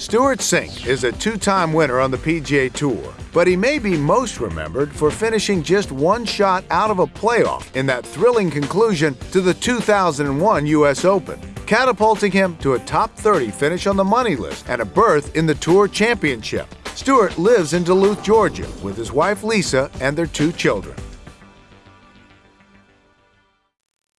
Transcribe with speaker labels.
Speaker 1: Stewart Cink is a two time winner on the PGA Tour, but he may be most remembered for finishing just one shot out of a playoff in that thrilling conclusion to the 2001 U.S. Open, catapulting him to a top 30 finish on the money list and a berth in the Tour Championship. Stewart lives in Duluth, Georgia, with his wife Lisa and their two children.